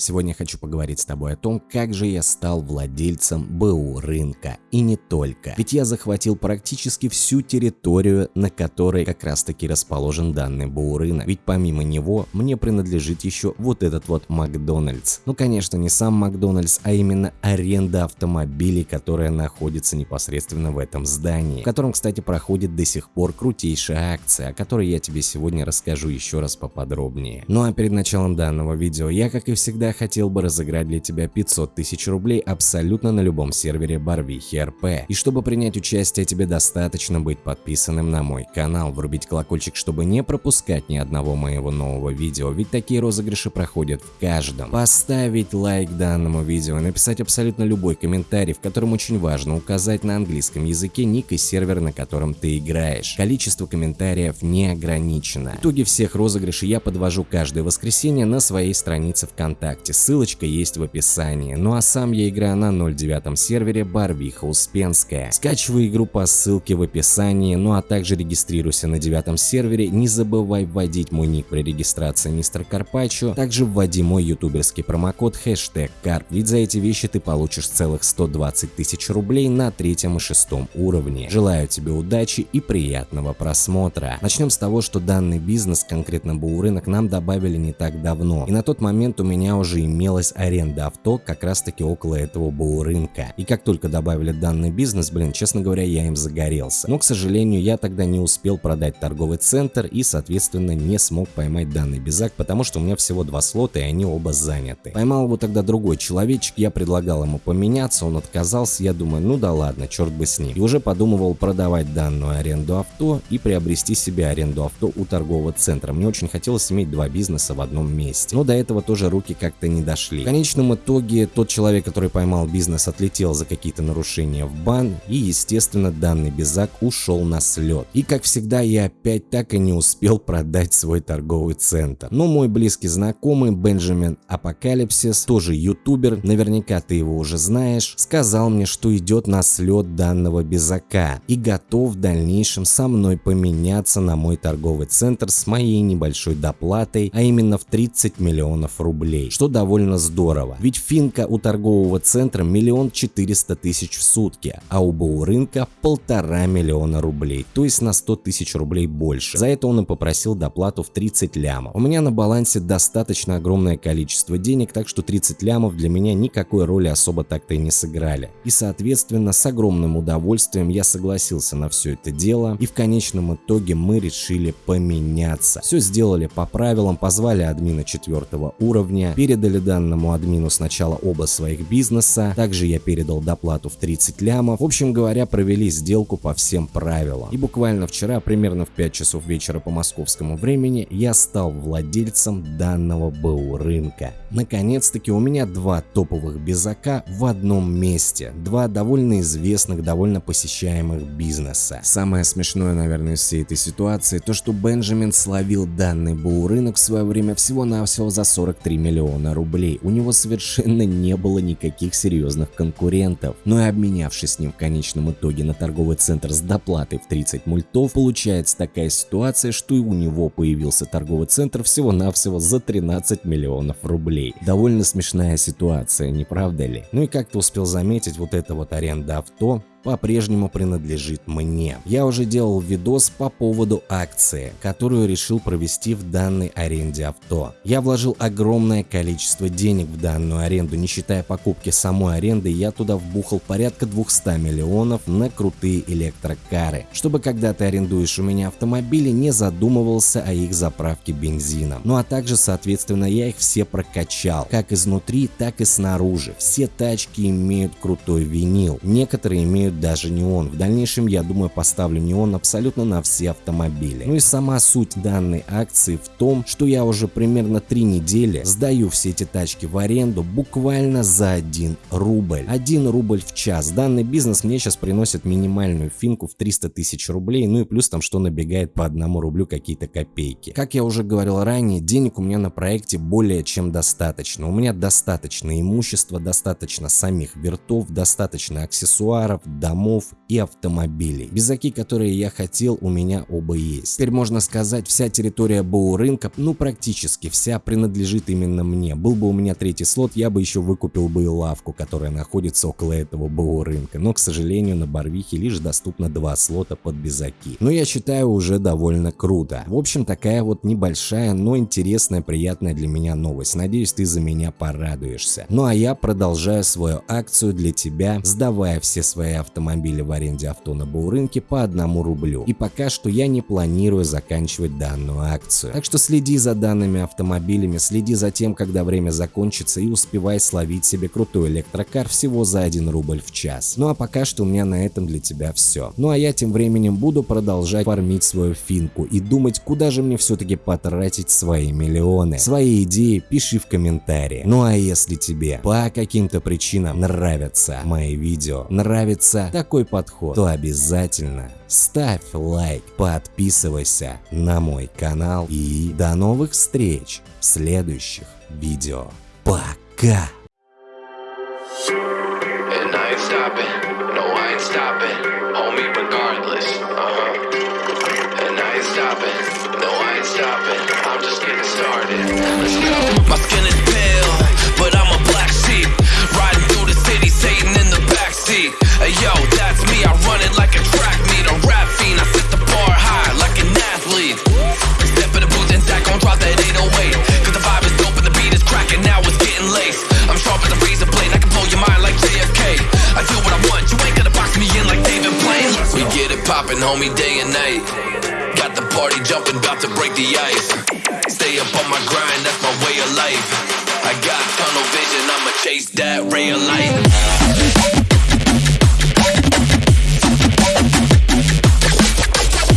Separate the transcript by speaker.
Speaker 1: Сегодня хочу поговорить с тобой о том, как же я стал владельцем БУ рынка. И не только. Ведь я захватил практически всю территорию, на которой как раз таки расположен данный БУ рынок. Ведь помимо него мне принадлежит еще вот этот вот Макдональдс. Ну конечно не сам Макдональдс, а именно аренда автомобилей, которая находится непосредственно в этом здании. В котором, кстати, проходит до сих пор крутейшая акция, о которой я тебе сегодня расскажу еще раз поподробнее. Ну а перед началом данного видео я, как и всегда, хотел бы разыграть для тебя 500 тысяч рублей абсолютно на любом сервере Барвихи РП. И чтобы принять участие, тебе достаточно быть подписанным на мой канал, врубить колокольчик, чтобы не пропускать ни одного моего нового видео, ведь такие розыгрыши проходят в каждом. Поставить лайк данному видео, написать абсолютно любой комментарий, в котором очень важно указать на английском языке ник и сервер, на котором ты играешь. Количество комментариев не ограничено. Итоги всех розыгрышей я подвожу каждое воскресенье на своей странице ВКонтакте ВКонтакте, ссылочка есть в описании. Ну а сам я играю на 0.9 сервере Барвиха Успенская. Скачивай игру по ссылке в описании, ну а также регистрируйся на девятом сервере, не забывай вводить мой ник при регистрации мистер Карпачо, также вводи мой ютуберский промокод хэштег карп, ведь за эти вещи ты получишь целых 120 тысяч рублей на третьем и шестом уровне. Желаю тебе удачи и приятного просмотра. Начнем с того, что данный бизнес, конкретно Баурынок, нам добавили не так давно, и на тот момент у меня уже же имелась аренда авто как раз таки около этого БУ рынка. И как только добавили данный бизнес, блин, честно говоря, я им загорелся. Но, к сожалению, я тогда не успел продать торговый центр и, соответственно, не смог поймать данный безак, потому что у меня всего два слота и они оба заняты. Поймал его тогда другой человечек, я предлагал ему поменяться, он отказался, я думаю, ну да ладно, черт бы с ним. И уже подумывал продавать данную аренду авто и приобрести себе аренду авто у торгового центра. Мне очень хотелось иметь два бизнеса в одном месте. Но до этого тоже руки как как-то не дошли. В конечном итоге тот человек, который поймал бизнес, отлетел за какие-то нарушения в бан и, естественно, данный безак ушел на слет. И, как всегда, я опять так и не успел продать свой торговый центр. Но мой близкий знакомый Бенджамин Апокалипсис, тоже ютубер, наверняка ты его уже знаешь, сказал мне, что идет на слет данного безака и готов в дальнейшем со мной поменяться на мой торговый центр с моей небольшой доплатой, а именно в 30 миллионов рублей, что довольно здорово, ведь финка у торгового центра миллион четыреста тысяч в сутки, а у БУ рынка полтора миллиона рублей, то есть на 100 тысяч рублей больше. За это он и попросил доплату в 30 лямов. У меня на балансе достаточно огромное количество денег, так что 30 лямов для меня никакой роли особо так-то и не сыграли. И соответственно с огромным удовольствием я согласился на все это дело и в конечном итоге мы решили поменяться. Все сделали по правилам, позвали админа четвертого уровня, перед передали данному админу сначала оба своих бизнеса, также я передал доплату в 30 лямов. В общем говоря, провели сделку по всем правилам. И буквально вчера, примерно в 5 часов вечера по московскому времени, я стал владельцем данного БУ рынка. Наконец-таки у меня два топовых безака в одном месте. Два довольно известных, довольно посещаемых бизнеса. Самое смешное, наверное, из всей этой ситуации, то что Бенджамин словил данный БУ рынок в свое время всего-навсего за 43 миллиона миллиона рублей. У него совершенно не было никаких серьезных конкурентов. Но и обменявшись с ним в конечном итоге на торговый центр с доплатой в 30 мультов, получается такая ситуация, что и у него появился торговый центр всего-навсего за 13 миллионов рублей. Довольно смешная ситуация, не правда ли? Ну и как ты успел заметить, вот эта вот аренда авто по-прежнему принадлежит мне. Я уже делал видос по поводу акции, которую решил провести в данной аренде авто. Я вложил огромное количество денег в данную аренду, не считая покупки самой аренды, я туда вбухал порядка 200 миллионов на крутые электрокары, чтобы когда ты арендуешь у меня автомобили, не задумывался о их заправке бензином. Ну а также, соответственно, я их все прокачал, как изнутри, так и снаружи. Все тачки имеют крутой винил, некоторые имеют имеют даже неон. В дальнейшем, я думаю, поставлю неон абсолютно на все автомобили. Ну и сама суть данной акции в том, что я уже примерно три недели сдаю все эти тачки в аренду буквально за 1 рубль. 1 рубль в час. Данный бизнес мне сейчас приносит минимальную финку в 300 тысяч рублей, ну и плюс там что набегает по 1 рублю какие-то копейки. Как я уже говорил ранее, денег у меня на проекте более чем достаточно. У меня достаточно имущества, достаточно самих вертов, достаточно аксессуаров, домов и автомобилей. Безаки, которые я хотел, у меня оба есть. Теперь можно сказать, вся территория БУ рынка, ну практически вся, принадлежит именно мне. Был бы у меня третий слот, я бы еще выкупил бы и лавку, которая находится около этого БУ рынка. Но, к сожалению, на Барвихе лишь доступно два слота под безаки. Но я считаю уже довольно круто. В общем, такая вот небольшая, но интересная, приятная для меня новость. Надеюсь, ты за меня порадуешься. Ну а я продолжаю свою акцию для тебя, сдавая все свои автомобили в аренде авто на БУ рынке по одному рублю. И пока что я не планирую заканчивать данную акцию. Так что следи за данными автомобилями, следи за тем, когда время закончится и успевай словить себе крутой электрокар всего за 1 рубль в час. Ну а пока что у меня на этом для тебя все. Ну а я тем временем буду продолжать фармить свою финку и думать, куда же мне все-таки потратить свои миллионы. Свои идеи пиши в комментарии. Ну а если тебе по каким-то причинам нравятся мои видео, нравится такой подход, то обязательно ставь лайк, подписывайся на мой канал и до новых встреч в следующих видео. Пока!
Speaker 2: And I ain't stopping, no I ain't stopping, homie regardless, uh-huh. And I ain't stopping, no I ain't stopping, I'm just getting started, let's go. Poppin', homie, day and night. Got the party jumping, about to break the ice. Stay up on my grind, that's my way of life. I got tunnel vision, I'ma chase that ray of light.